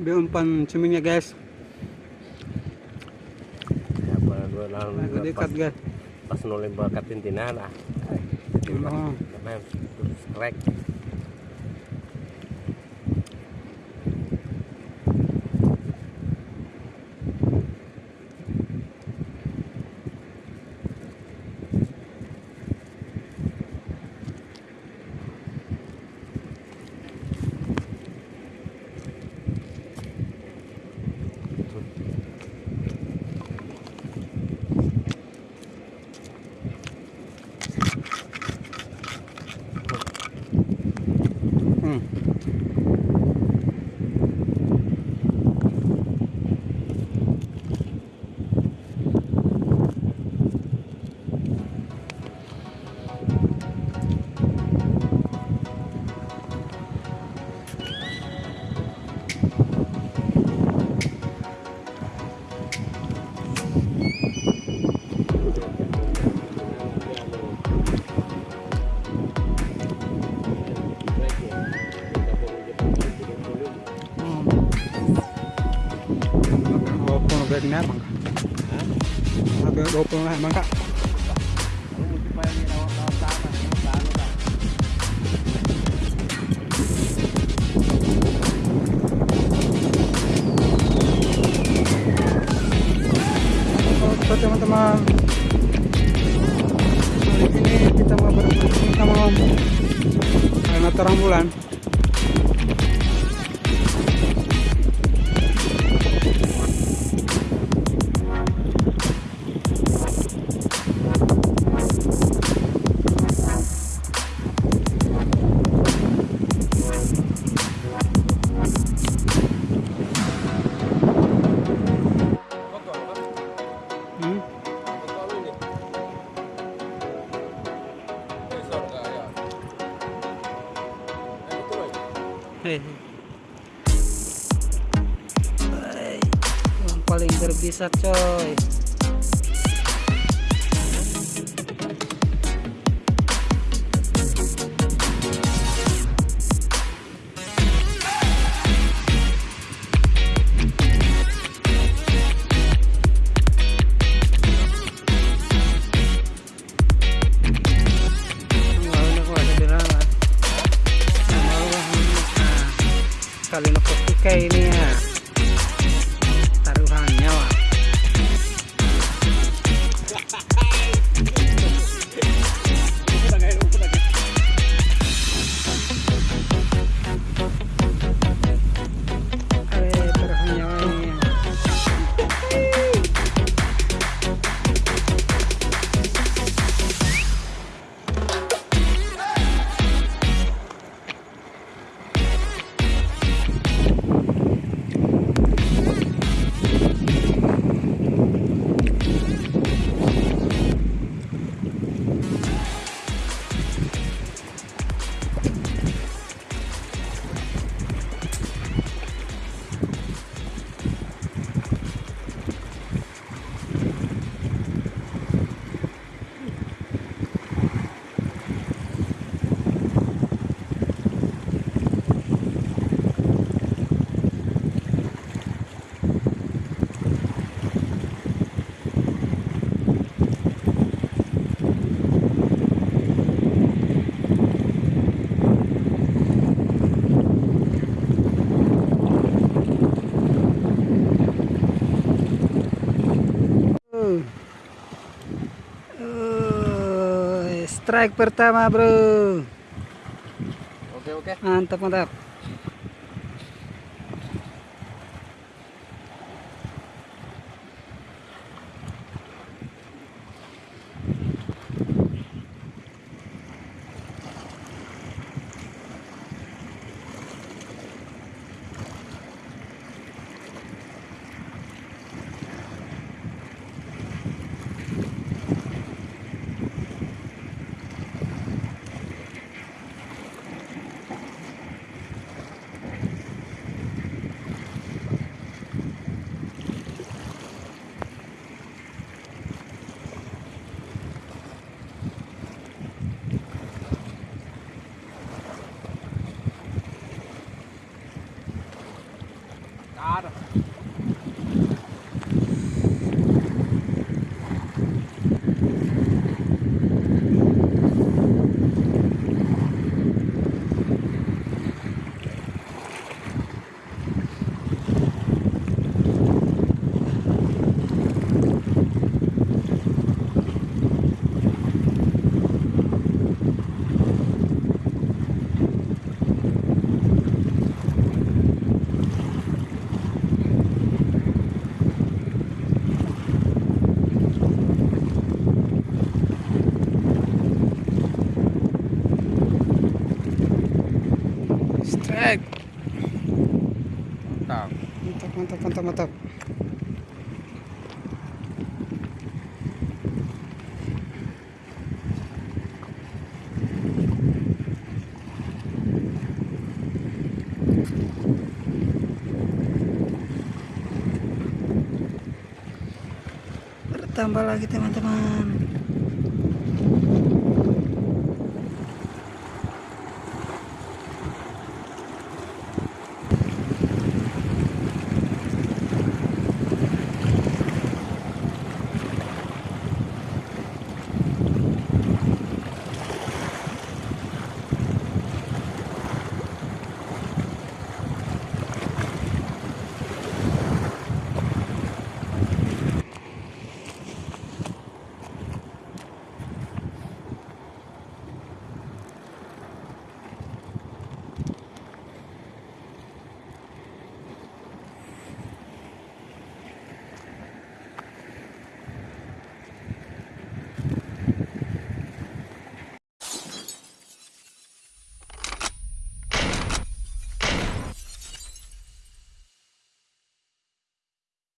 Di umpan cemingnya guys. Ya, dua pas, guys. pas nulis bakat tintinan ah. Oh. Namanya terus Mm. Bag ni abang. Ada dua puluh lah abang kak. Oke teman-teman. Kali ini kita mau bermain kita mau karena terang bulan. Hai, Yang paling berbisa coy. Sabino Kosti Kenia. Strike pertama bro Oke oke. mantap mantap strike mantap. Mantap mantap mantap mantap. Bertambah lagi teman-teman